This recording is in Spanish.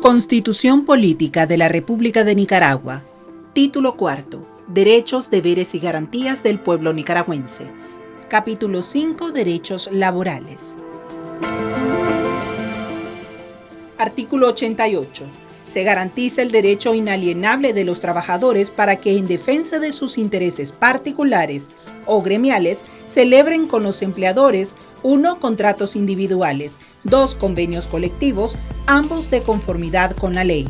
Constitución Política de la República de Nicaragua. Título cuarto. Derechos, deberes y garantías del pueblo nicaragüense. Capítulo 5. Derechos laborales. Artículo 88. Se garantiza el derecho inalienable de los trabajadores para que en defensa de sus intereses particulares o gremiales celebren con los empleadores uno contratos individuales, dos convenios colectivos, ambos de conformidad con la ley.